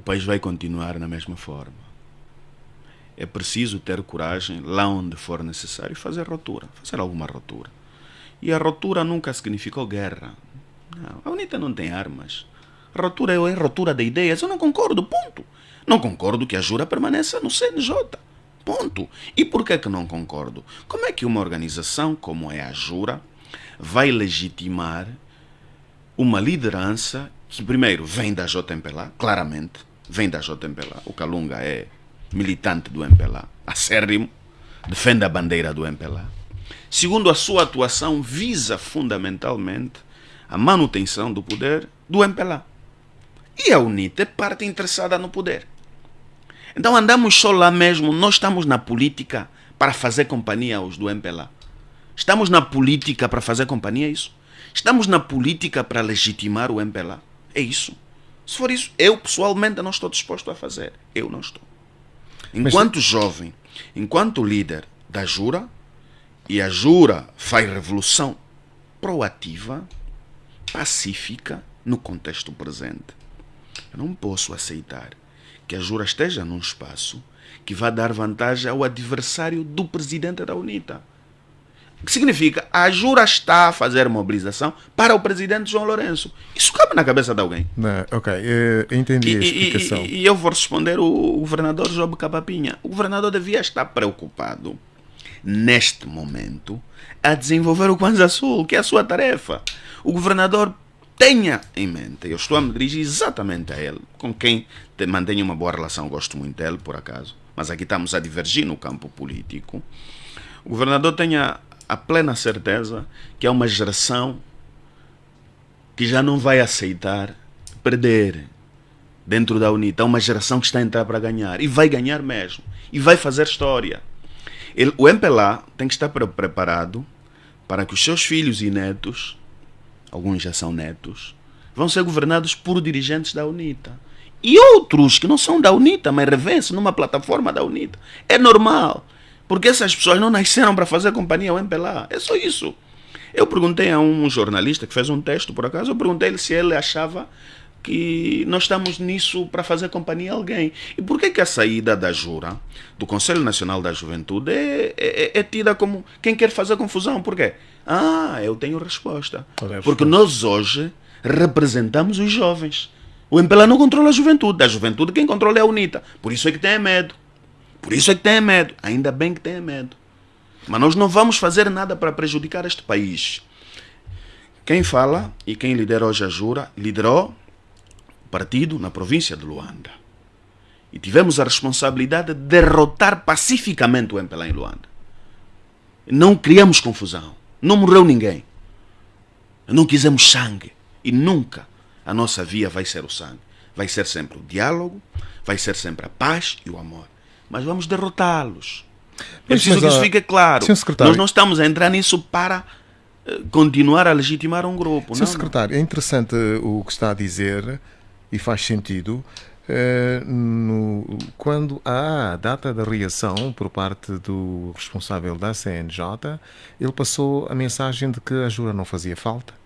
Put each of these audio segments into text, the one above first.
o país vai continuar na mesma forma. É preciso ter coragem, lá onde for necessário, fazer ruptura, fazer alguma ruptura. E a ruptura nunca significou guerra. Não, a UNITA não tem armas. A ruptura é ruptura de ideias. Eu não concordo, ponto. Não concordo que a Jura permaneça no CNJ. Ponto. E por que, que não concordo? Como é que uma organização como é a Jura vai legitimar uma liderança que, primeiro, vem da JMPLA, claramente, vem da JMPLA. O Calunga é militante do MPLA, acérrimo, defende a bandeira do MPLA. Segundo, a sua atuação visa fundamentalmente a manutenção do poder do MPLA. E a UNITA é parte interessada no poder. Então andamos só lá mesmo, nós estamos na política para fazer companhia aos do MPLA. Estamos na política para fazer companhia, é isso? Estamos na política para legitimar o MPLA. É isso. Se for isso, eu pessoalmente não estou disposto a fazer. Eu não estou. Enquanto Mas... jovem, enquanto líder da Jura, e a Jura faz revolução proativa, pacífica, no contexto presente. Eu não posso aceitar que a Jura esteja num espaço que vai dar vantagem ao adversário do presidente da UNITA. Que significa? A Jura está a fazer mobilização para o presidente João Lourenço. Isso cabe na cabeça de alguém. Não, ok, eu entendi e, a explicação. E, e, eu vou responder o governador Job Capapinha. O governador devia estar preocupado, neste momento, a desenvolver o Kwanza Sul, que é a sua tarefa. O governador tenha em mente, eu estou a me dirigir exatamente a ele, com quem mantenho uma boa relação, gosto muito dele, por acaso, mas aqui estamos a divergir no campo político. O governador tenha a plena certeza que é uma geração que já não vai aceitar perder dentro da UNITA. É uma geração que está a entrar para ganhar e vai ganhar mesmo e vai fazer história. Ele, o MPLA tem que estar preparado para que os seus filhos e netos alguns já são netos, vão ser governados por dirigentes da UNITA. E outros que não são da UNITA, mas revêem-se numa plataforma da UNITA. É normal, porque essas pessoas não nasceram para fazer companhia ao MPLA. É só isso. Eu perguntei a um jornalista que fez um texto, por acaso, eu perguntei-lhe se ele achava que nós estamos nisso para fazer companhia a alguém. E por que, que a saída da Jura, do Conselho Nacional da Juventude, é, é, é tida como quem quer fazer confusão? Por quê? Ah, eu tenho resposta. Porque nós hoje representamos os jovens. O MPLA não controla a juventude. A juventude quem controla é a UNITA. Por isso é que tem medo. Por isso é que tem medo. Ainda bem que tem medo. Mas nós não vamos fazer nada para prejudicar este país. Quem fala e quem lidera hoje a Jura, liderou o partido na província de Luanda. E tivemos a responsabilidade de derrotar pacificamente o MPLA em Luanda. Não criamos confusão. Não morreu ninguém. Não quisemos sangue. E nunca a nossa via vai ser o sangue. Vai ser sempre o diálogo, vai ser sempre a paz e o amor. Mas vamos derrotá-los. É preciso que isso fique claro. Nós não estamos a entrar nisso para eh, continuar a legitimar um grupo. Sr. Secretário, não. é interessante o que está a dizer e faz sentido. Eh, no, quando há a data da reação por parte do responsável da CNJ, ele passou a mensagem de que a jura não fazia falta.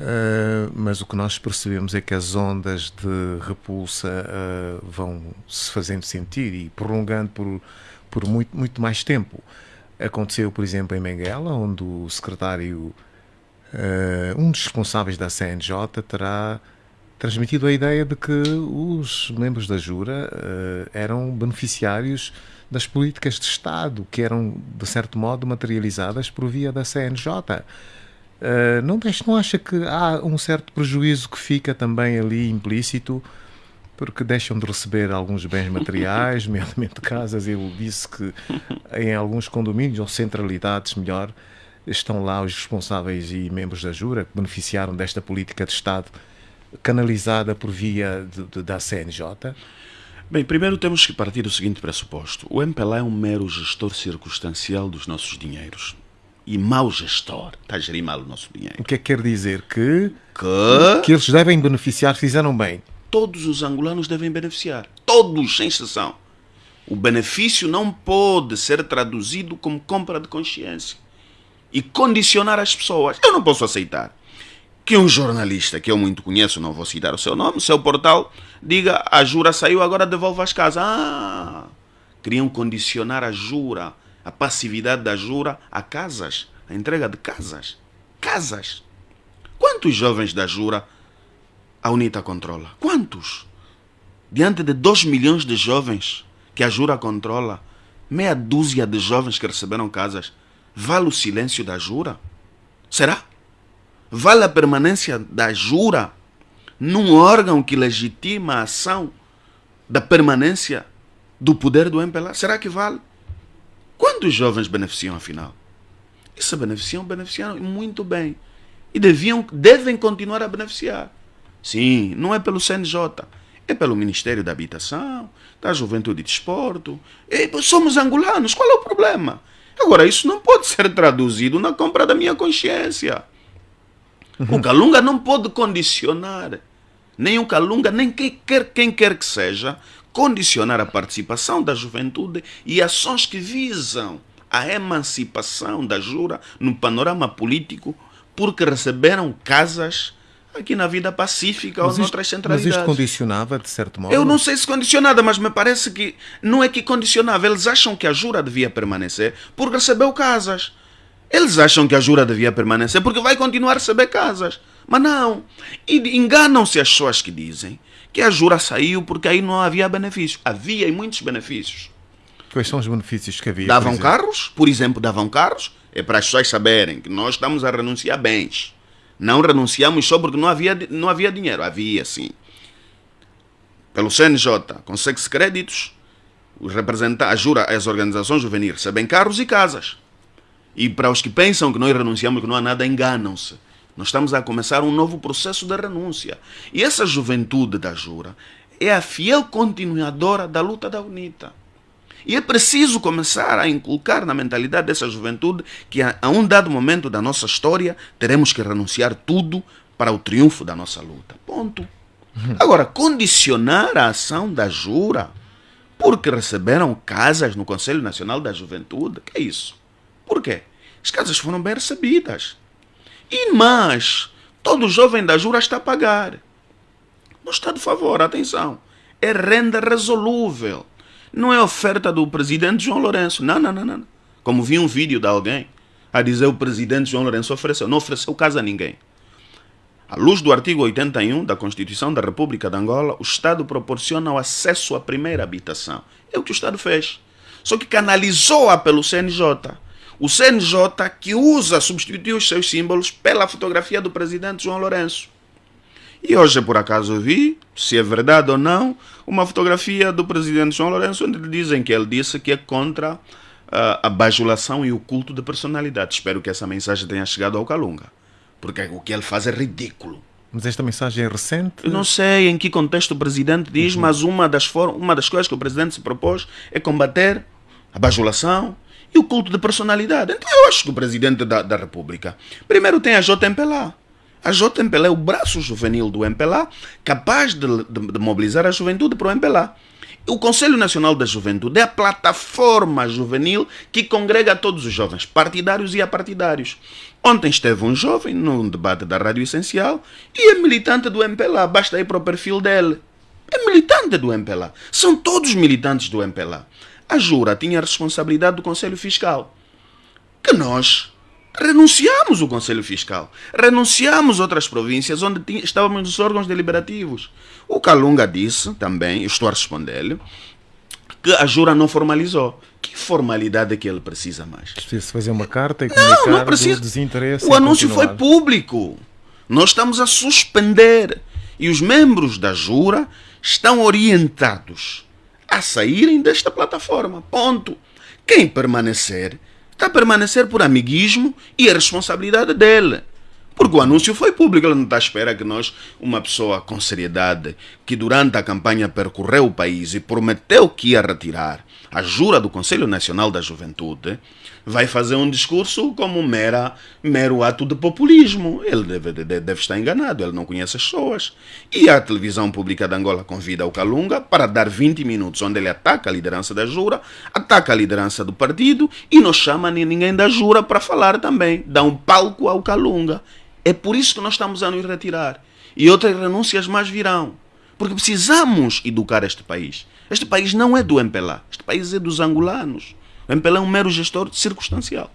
Uh, mas o que nós percebemos é que as ondas de repulsa uh, vão se fazendo sentir e prolongando por, por muito, muito mais tempo. Aconteceu, por exemplo, em Benguela, onde o secretário, um dos responsáveis da CNJ, terá transmitido a ideia de que os membros da Jura uh, eram beneficiários das políticas de Estado, que eram, de certo modo, materializadas por via da CNJ. Uh, eh, não, não acha que há um certo prejuízo que fica também ali implícito, porque deixam de receber alguns bens materiais, nomeadamente casas. Ele disse que em alguns condomínios, ou centralidades melhor, estão lá os responsáveis e membros da Jura que beneficiaram desta política de Estado canalizada por via de, de, da CNJ? Bem, primeiro temos que partir do seguinte pressuposto. O MPLA é um mero gestor circunstancial dos nossos dinheiros. E mau gestor. Está a gerir mal o nosso dinheiro. O que é que quer dizer? Que, que... que eles devem beneficiar, fizeram bem. Todos os angolanos devem beneficiar. Todos, sem exceção. O benefício não pode ser traduzido como compra de consciência e condicionar as pessoas. Eu não posso aceitar que um jornalista que eu muito conheço, não vou citar o seu nome, seu portal, diga a Jura saiu, agora devolve as casas. Ah, queriam condicionar a Jura, a passividade da Jura a casas, a entrega de casas. Casas. Quantos jovens da Jura a UNITA controla? Quantos? Diante de 2 milhões de jovens que a Jura controla, meia dúzia de jovens que receberam casas, vale o silêncio da Jura? Será? Vale a permanência da Jura num órgão que legitima a ação da permanência do poder do MPLA? Será que vale? Quantos jovens beneficiam afinal? E se beneficiam, beneficiaram muito bem. E deviam, devem continuar a beneficiar. Sim, não é pelo CNJ, é pelo Ministério da Habitação, da Juventude e Desporto. E somos angolanos, qual é o problema? Agora, isso não pode ser traduzido na compra da minha consciência. Uhum. O Calunga não pode condicionar, nem o Calunga, nem quem quer, quem quer que seja, condicionar a participação da juventude e ações que visam a emancipação da Jura no panorama político porque receberam casas aqui na vida pacífica mas ou noutras centralidades. Mas isto condicionava, de certo modo? Eu não sei se condicionava, mas me parece que não é que condicionava. Eles acham que a Jura devia permanecer porque recebeu casas. Eles acham que a Jura devia permanecer porque vai continuar a receber casas. Mas não. E enganam-se as pessoas que dizem que a Jura saiu porque aí não havia benefícios. Havia e muitos benefícios. Quais são os benefícios que havia? Davam por carros, por exemplo, davam carros. É para as pessoas saberem que nós estamos a renunciar a bens. Não renunciamos só porque não havia, não havia dinheiro. Havia, sim. Pelo CNJ, consegue-se créditos. Os representantes, a Jura, as organizações juvenis recebem carros e casas. E para os que pensam que nós renunciamos, que não há nada, enganam-se. Nós estamos a começar um novo processo de renúncia. E essa juventude da Jura é a fiel continuadora da luta da UNITA. E é preciso começar a inculcar na mentalidade dessa juventude que a, a um dado momento da nossa história teremos que renunciar tudo para o triunfo da nossa luta. Ponto. Agora, condicionar a ação da Jura porque receberam casas no Conselho Nacional da Juventude, que é isso? Por quê? As casas foram bem recebidas. E mais, todo jovem da Jura está a pagar. Não está de favor, atenção. É renda resolúvel. Não é oferta do presidente João Lourenço. Não, não, não, não. Como vi um vídeo de alguém a dizer o presidente João Lourenço ofereceu. Não ofereceu casa a ninguém. À luz do artigo 81 da Constituição da República de Angola, o Estado proporciona o acesso à primeira habitação. É o que o Estado fez. Só que canalizou-a pelo CNJ o CNJ que usa, substituiu os seus símbolos pela fotografia do presidente João Lourenço. E hoje, por acaso, vi, se é verdade ou não, uma fotografia do presidente João Lourenço, onde dizem que ele disse que é contra uh, a bajulação e o culto de personalidade. Espero que essa mensagem tenha chegado ao Calunga, porque o que ele faz é ridículo. Mas esta mensagem é recente? Eu não sei em que contexto o presidente diz, uhum. mas uma das, uma das coisas que o presidente se propôs é combater a bajulação e o culto de personalidade. Então eu acho que o presidente da, da República, primeiro tem a JMPLA. A JMPLA é o braço juvenil do MPLA, capaz de, de, de mobilizar a juventude para o MPLA. O Conselho Nacional da Juventude é a plataforma juvenil que congrega todos os jovens, partidários e apartidários. Ontem esteve um jovem num debate da Rádio Essencial e é militante do MPLA, basta ir para o perfil dele. É militante do MPLA. São todos militantes do MPLA a Jura tinha a responsabilidade do Conselho Fiscal. Que nós renunciamos o Conselho Fiscal. Renunciamos outras províncias onde estávamos nos órgãos deliberativos. O Calunga disse também, estou a responder-lhe, que a Jura não formalizou. Que formalidade é que ele precisa mais? Precisa fazer uma carta e comunicar não, não precisa. desinteresse. O anúncio continuar. foi público. Nós estamos a suspender. E os membros da Jura estão orientados a saírem desta plataforma. Ponto. Quem permanecer, está a permanecer por amiguismo e a responsabilidade dele. Porque o anúncio foi público, ele não está à espera que nós, uma pessoa com seriedade, que durante a campanha percorreu o país e prometeu que ia retirar a jura do Conselho Nacional da Juventude, vai fazer um discurso como mera, mero ato de populismo. Ele deve, deve, deve, estar enganado, ele não conhece as pessoas. E a televisão pública de Angola convida o Calunga para dar 20 minutos onde ele ataca a liderança da Jura, ataca a liderança do partido e não chama ninguém da Jura para falar também. Dá um palco ao Calunga. É por isso que nós estamos a nos retirar. E outras renúncias mais virão. Porque precisamos educar este país. Este país não é do MPLA. Este país é dos angolanos. O MPLA é um mero gestor circunstancial.